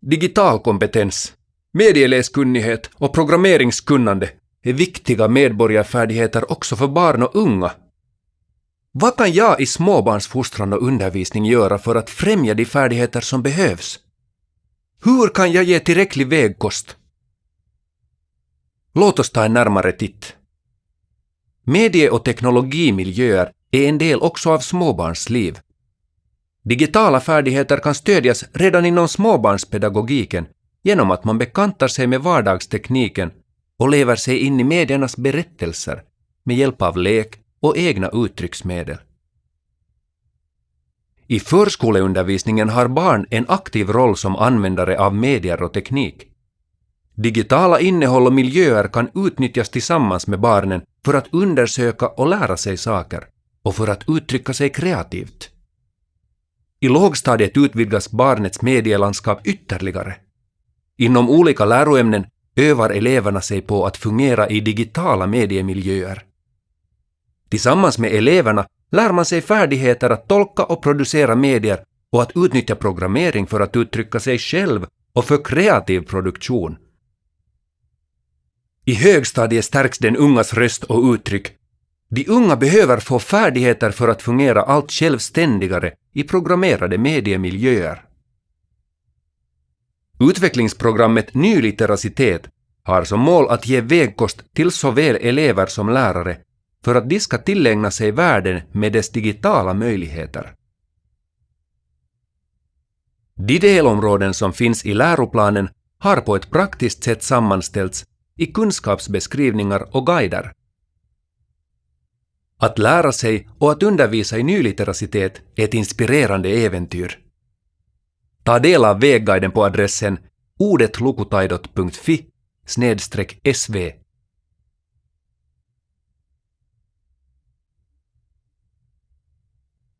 Digital kompetens, medieläskunnighet och programmeringskunnande är viktiga medborgarfärdigheter också för barn och unga. Vad kan jag i småbarnsfostran och undervisning göra för att främja de färdigheter som behövs? Hur kan jag ge tillräcklig vägkost? Låt oss ta en närmare titt. Medie och teknologimiljöer är en del också av småbarns liv. Digitala färdigheter kan stödjas redan inom småbarnspedagogiken genom att man bekantar sig med vardagstekniken och lever sig in i mediernas berättelser med hjälp av lek och egna uttrycksmedel. I förskoleundervisningen har barn en aktiv roll som användare av medier och teknik. Digitala innehåll och miljöer kan utnyttjas tillsammans med barnen för att undersöka och lära sig saker och för att uttrycka sig kreativt. I lågstadiet utvidgas barnets medielandskap ytterligare. Inom olika läroämnen övar eleverna sig på att fungera i digitala mediemiljöer. Tillsammans med eleverna lär man sig färdigheter att tolka och producera medier och att utnyttja programmering för att uttrycka sig själv och för kreativ produktion. I högstadiet stärks den ungas röst och uttryck. De unga behöver få färdigheter för att fungera allt självständigare i programmerade mediemiljöer. Utvecklingsprogrammet Nyliteracitet har som mål att ge vägkost till såväl elever som lärare för att de ska tillägna sig världen med dess digitala möjligheter. De delområden som finns i läroplanen har på ett praktiskt sätt sammanställts i kunskapsbeskrivningar och guider. Att lära sig och att undervisa i nylitteracitet är ett inspirerande äventyr. Ta del av vägguiden på adressen ordetlukutaidot.fi sv